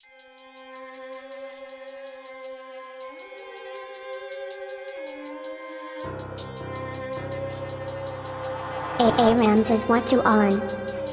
A A Rams is what you on.